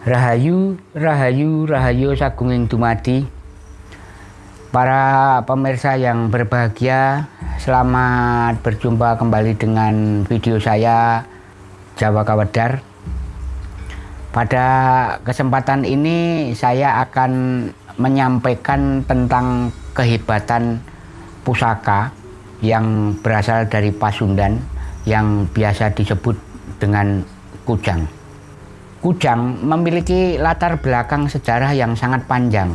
Rahayu, Rahayu, Rahayu Sagunging Dumadi Para pemirsa yang berbahagia Selamat berjumpa kembali dengan video saya Jawa Kawedar Pada kesempatan ini saya akan menyampaikan tentang kehebatan pusaka yang berasal dari Pasundan yang biasa disebut dengan kujang. Kujang memiliki latar belakang sejarah yang sangat panjang.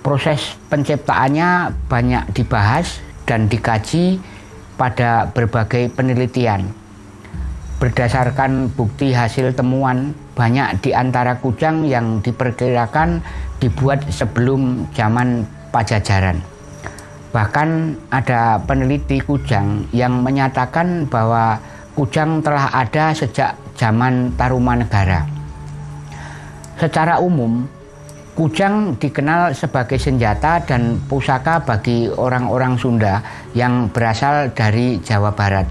Proses penciptaannya banyak dibahas dan dikaji pada berbagai penelitian. Berdasarkan bukti hasil temuan, banyak di antara kujang yang diperkirakan dibuat sebelum zaman Pajajaran. Bahkan ada peneliti kujang yang menyatakan bahwa kujang telah ada sejak zaman Tarumanegara. Secara umum, kujang dikenal sebagai senjata dan pusaka bagi orang-orang Sunda yang berasal dari Jawa Barat.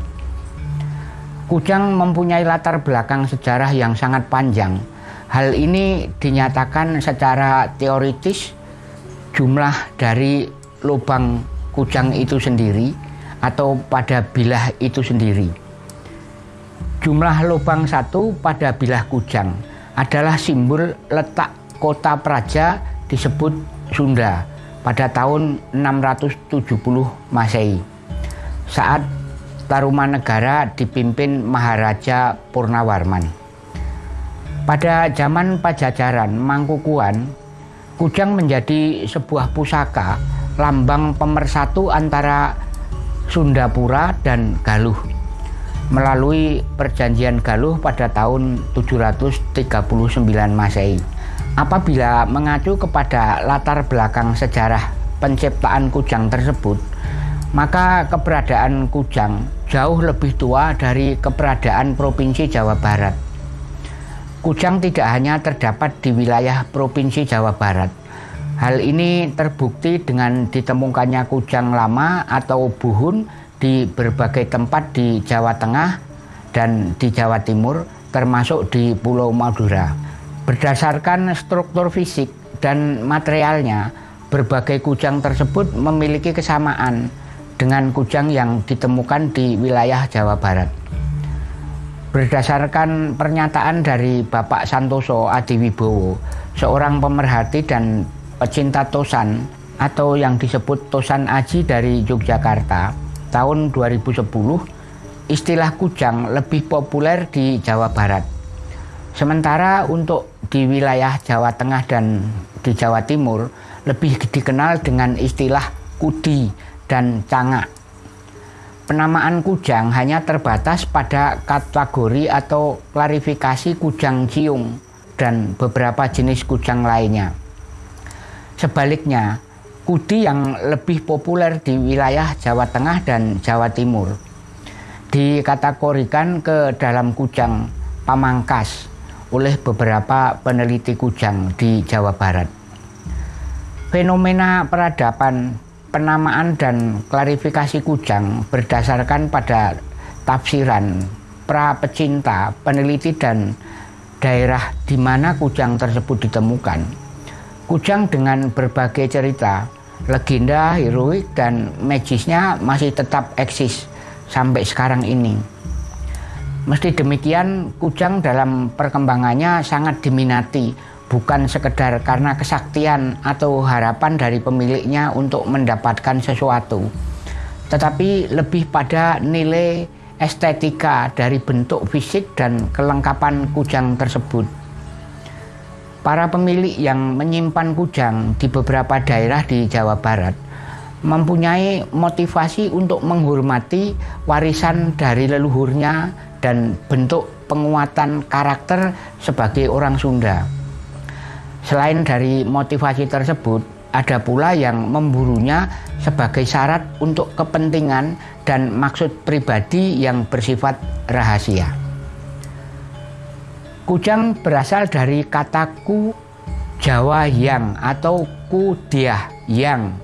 Kujang mempunyai latar belakang sejarah yang sangat panjang. Hal ini dinyatakan secara teoritis jumlah dari lubang kujang itu sendiri atau pada bilah itu sendiri. Jumlah lubang satu pada bilah kujang adalah simbol letak kota Praja disebut Sunda pada tahun 670 Masehi saat Tarumanegara dipimpin Maharaja Purnawarman. Pada zaman Pajajaran Mangkukuan, kujang menjadi sebuah pusaka lambang pemersatu antara Sundapura dan Galuh melalui perjanjian Galuh pada tahun 739 Masehi. Apabila mengacu kepada latar belakang sejarah penciptaan kujang tersebut, maka keberadaan kujang jauh lebih tua dari keberadaan Provinsi Jawa Barat. Kujang tidak hanya terdapat di wilayah Provinsi Jawa Barat. Hal ini terbukti dengan ditemukannya kujang lama atau buhun di berbagai tempat di Jawa Tengah dan di Jawa Timur termasuk di Pulau Madura. Berdasarkan struktur fisik dan materialnya, berbagai kujang tersebut memiliki kesamaan dengan kujang yang ditemukan di wilayah Jawa Barat. Berdasarkan pernyataan dari Bapak Santoso Adiwibowo, seorang pemerhati dan pecinta Tosan atau yang disebut Tosan Aji dari Yogyakarta, tahun 2010 istilah kujang lebih populer di Jawa Barat. Sementara untuk di wilayah Jawa Tengah dan di Jawa Timur lebih dikenal dengan istilah kudi dan cangak. Penamaan kujang hanya terbatas pada kategori atau klarifikasi kujang ciung dan beberapa jenis kujang lainnya. Sebaliknya, Kudi yang lebih populer di wilayah Jawa Tengah dan Jawa Timur dikategorikan ke dalam kujang pamangkas oleh beberapa peneliti kujang di Jawa Barat. Fenomena peradaban, penamaan dan klarifikasi kujang berdasarkan pada tafsiran pra pecinta, peneliti dan daerah di mana kujang tersebut ditemukan Kujang dengan berbagai cerita, legenda, heroik, dan magisnya masih tetap eksis sampai sekarang ini. Meski demikian, kujang dalam perkembangannya sangat diminati, bukan sekedar karena kesaktian atau harapan dari pemiliknya untuk mendapatkan sesuatu, tetapi lebih pada nilai estetika dari bentuk fisik dan kelengkapan kujang tersebut. Para pemilik yang menyimpan kujang di beberapa daerah di Jawa Barat mempunyai motivasi untuk menghormati warisan dari leluhurnya dan bentuk penguatan karakter sebagai orang Sunda. Selain dari motivasi tersebut, ada pula yang memburunya sebagai syarat untuk kepentingan dan maksud pribadi yang bersifat rahasia. Kujang berasal dari kata ku Jawa yang atau kudiah yang.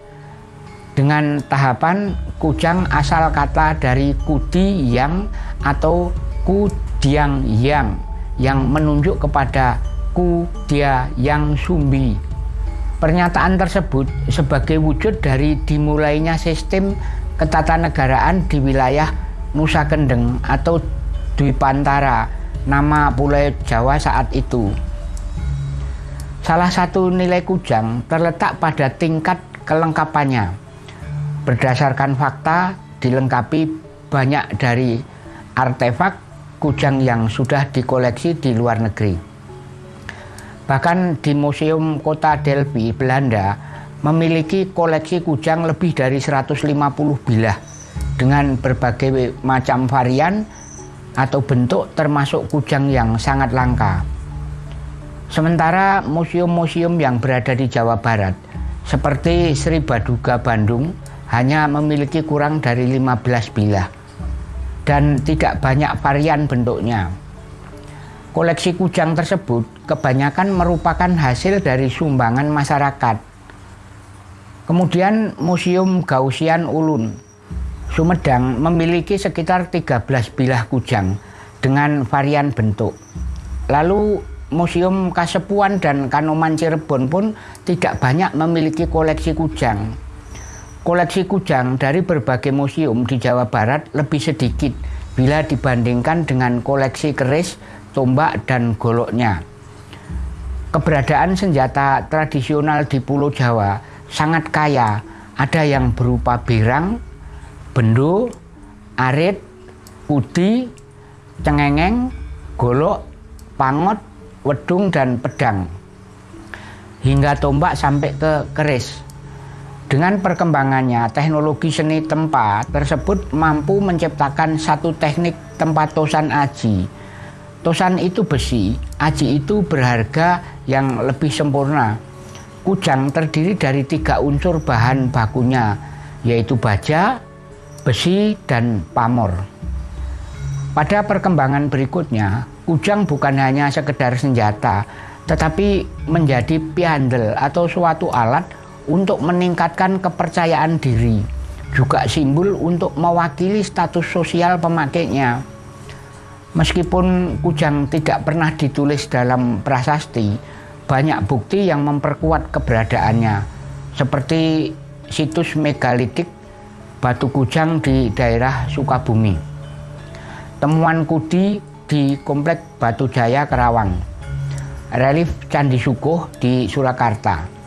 Dengan tahapan kujang asal kata dari kudi yang atau kudiang yang yang menunjuk kepada aku dia yang sumbi. Pernyataan tersebut sebagai wujud dari dimulainya sistem ketatanegaraan di wilayah Nusa Kendeng atau Dwi Pantara, nama Pulau Jawa saat itu. Salah satu nilai kujang terletak pada tingkat kelengkapannya. Berdasarkan fakta dilengkapi banyak dari artefak kujang yang sudah dikoleksi di luar negeri. Bahkan di Museum Kota Delphi, Belanda, memiliki koleksi kujang lebih dari 150 bilah dengan berbagai macam varian atau bentuk termasuk kujang yang sangat langka. Sementara museum-museum yang berada di Jawa Barat seperti Sri Baduga Bandung hanya memiliki kurang dari 15 bilah dan tidak banyak varian bentuknya. Koleksi kujang tersebut kebanyakan merupakan hasil dari sumbangan masyarakat. Kemudian Museum Gausian Ulun, Sumedang memiliki sekitar 13 bilah kujang dengan varian bentuk. Lalu Museum Kasepuan dan Kanoman Cirebon pun tidak banyak memiliki koleksi kujang. Koleksi kujang dari berbagai museum di Jawa Barat lebih sedikit bila dibandingkan dengan koleksi keris, tombak, dan goloknya. Keberadaan senjata tradisional di Pulau Jawa sangat kaya. Ada yang berupa berang, bendo, arit, udi, cengengeng, golok, pangot, wedung, dan pedang. Hingga tombak sampai ke keris. Dengan perkembangannya, teknologi seni tempa tersebut mampu menciptakan satu teknik tempat tosan aji. Tosan itu besi, aji itu berharga yang lebih sempurna. Kujang terdiri dari tiga unsur bahan bakunya, yaitu baja, besi, dan pamor. Pada perkembangan berikutnya, kujang bukan hanya sekedar senjata, tetapi menjadi piandel atau suatu alat untuk meningkatkan kepercayaan diri, juga simbol untuk mewakili status sosial pemakainya. Meskipun kujang tidak pernah ditulis dalam prasasti, banyak bukti yang memperkuat keberadaannya, seperti situs megalitik batu kujang di daerah Sukabumi. Temuan kudi di Komplek Batu Jaya Kerawang. Relief Candi Sukuh di Surakarta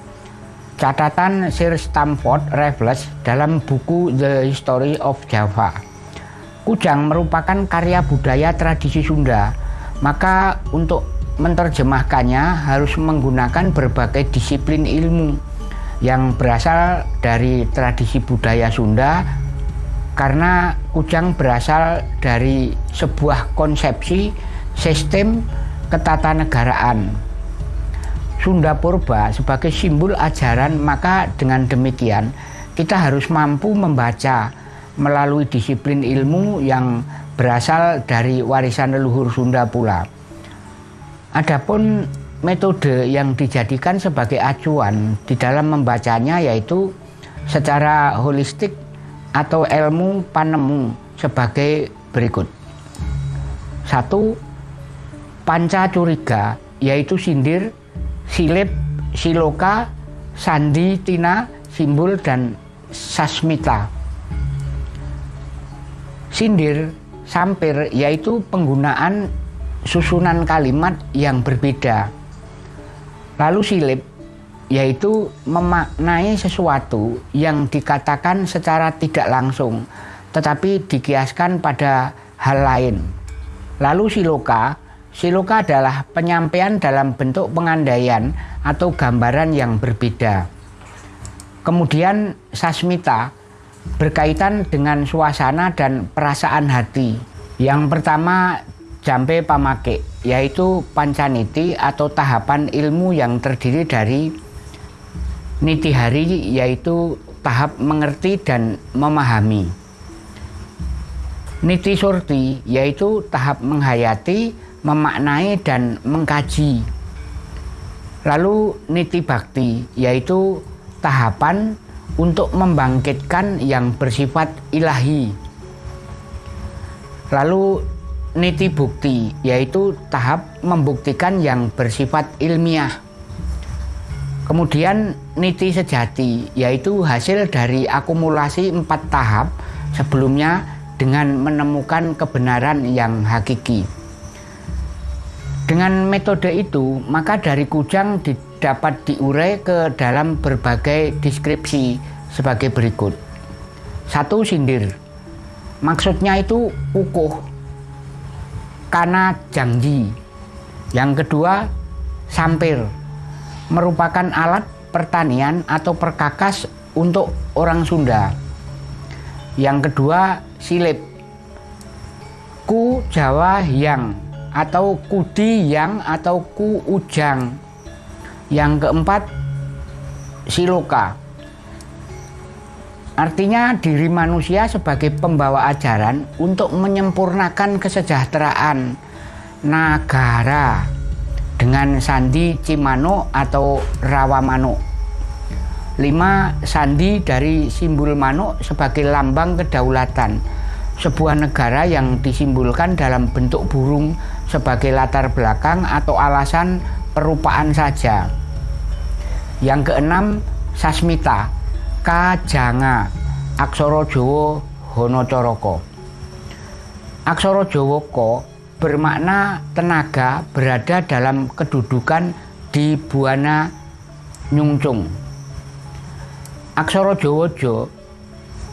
Catatan Sir Stamford Raffles dalam buku The History of Java. Kujang merupakan karya budaya tradisi Sunda, maka untuk menerjemahkannya harus menggunakan berbagai disiplin ilmu yang berasal dari tradisi budaya Sunda karena kujang berasal dari sebuah konsepsi sistem ketatanegaraan Sunda Purba sebagai simbol ajaran, maka dengan demikian kita harus mampu membaca melalui disiplin ilmu yang berasal dari warisan leluhur Sunda pula. Adapun metode yang dijadikan sebagai acuan di dalam membacanya yaitu secara holistik atau ilmu panemu sebagai berikut. Satu, panca curiga yaitu sindir, silip, siloka, sandi, tina, simbol, dan sasmita. Sindir, sampir, yaitu penggunaan susunan kalimat yang berbeda. Lalu silip, yaitu memaknai sesuatu yang dikatakan secara tidak langsung, tetapi dikiaskan pada hal lain. Lalu siloka, Siloka adalah penyampaian dalam bentuk pengandaian atau gambaran yang berbeda. Kemudian sasmita berkaitan dengan suasana dan perasaan hati. Yang pertama jampe pamake, yaitu pancaniti atau tahapan ilmu yang terdiri dari niti hari yaitu tahap mengerti dan memahami. Niti surti yaitu tahap menghayati memaknai dan mengkaji. Lalu niti bakti yaitu tahapan untuk membangkitkan yang bersifat ilahi. Lalu niti bukti, yaitu tahap membuktikan yang bersifat ilmiah. Kemudian niti sejati, yaitu hasil dari akumulasi empat tahap sebelumnya dengan menemukan kebenaran yang hakiki. Dengan metode itu, maka dari kujang dapat diurai ke dalam berbagai deskripsi sebagai berikut. Satu sindir, maksudnya itu kukuh, karena janji. Yang kedua, sampir, merupakan alat pertanian atau perkakas untuk orang Sunda. Yang kedua, silip, ku Jawa yang atau kudi yang atau ku ujang. Yang keempat, siloka. Artinya diri manusia sebagai pembawa ajaran untuk menyempurnakan kesejahteraan negara dengan sandi Cimano atau Rawa Mano. Lima, sandi dari simbol Mano sebagai lambang kedaulatan sebuah negara yang disimbolkan dalam bentuk burung sebagai latar belakang atau alasan perupaan saja. Yang keenam, sasmita Kajanga Aksara Jawa Honocoroko Aksara Jawa Ko bermakna tenaga berada dalam kedudukan di Buana Nyungcung. Aksara Jawa Jo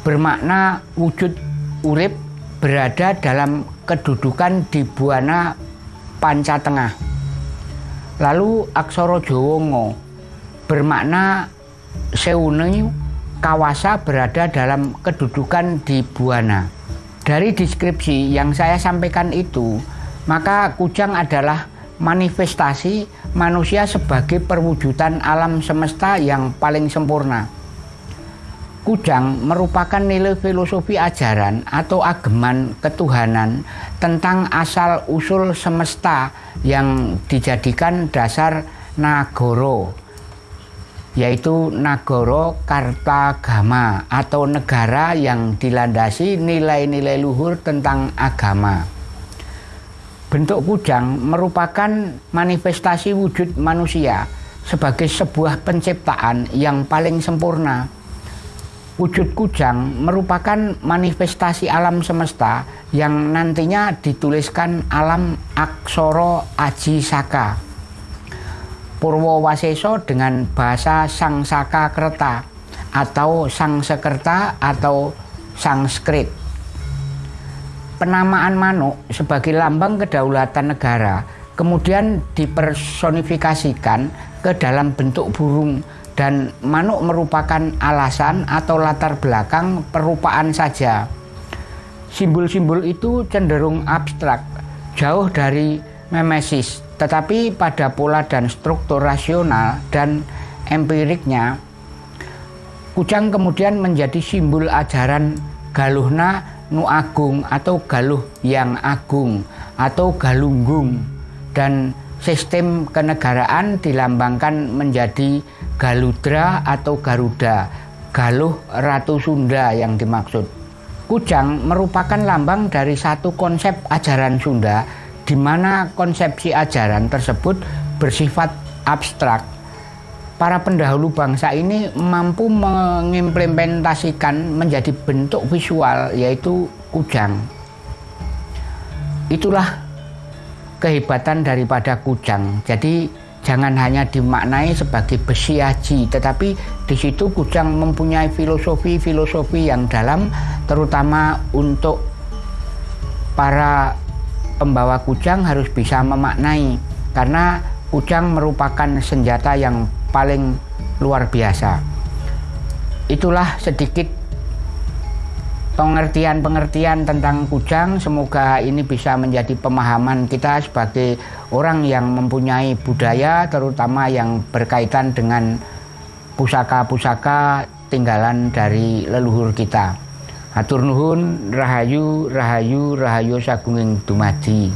bermakna wujud urip berada dalam kedudukan di Buana Panca Tengah. Lalu aksara Jawa Ngo bermakna seuneu Kawasa berada dalam kedudukan di Buana. Dari deskripsi yang saya sampaikan itu, maka kujang adalah manifestasi manusia sebagai perwujudan alam semesta yang paling sempurna. Kujang merupakan nilai filosofi ajaran atau ageman ketuhanan tentang asal-usul semesta yang dijadikan dasar Nagoro yaitu Nagoro Kartagama atau negara yang dilandasi nilai-nilai luhur tentang agama. Bentuk kujang merupakan manifestasi wujud manusia sebagai sebuah penciptaan yang paling sempurna. Wujud kujang merupakan manifestasi alam semesta yang nantinya dituliskan alam aksoro aji saka Purwowaseso dengan bahasa Sangsaka Kerta atau Sangsekerta atau Sanskrit. Penamaan manuk sebagai lambang kedaulatan negara kemudian dipersonifikasikan ke dalam bentuk burung dan manuk merupakan alasan atau latar belakang perupaan saja. Simbol-simbol itu cenderung abstrak, jauh dari memesis tetapi pada pola dan struktur rasional dan empiriknya, kujang kemudian menjadi simbol ajaran galuhna nu agung atau galuh yang agung atau galunggung dan sistem kenegaraan dilambangkan menjadi galudra atau garuda galuh ratu Sunda yang dimaksud. Kujang merupakan lambang dari satu konsep ajaran Sunda di mana konsepsi ajaran tersebut bersifat abstrak. Para pendahulu bangsa ini mampu mengimplementasikan menjadi bentuk visual yaitu kujang. Itulah kehebatan daripada kujang. Jadi jangan hanya dimaknai sebagai besi aji, tetapi di situ kujang mempunyai filosofi-filosofi yang dalam terutama untuk para pembawa kujang harus bisa memaknai karena kujang merupakan senjata yang paling luar biasa. Itulah sedikit pengertian-pengertian tentang kujang. Semoga ini bisa menjadi pemahaman kita sebagai orang yang mempunyai budaya, terutama yang berkaitan dengan pusaka-pusaka tinggalan dari leluhur kita. Hatur nuhun rahayu rahayu rahayu sagunging dumadi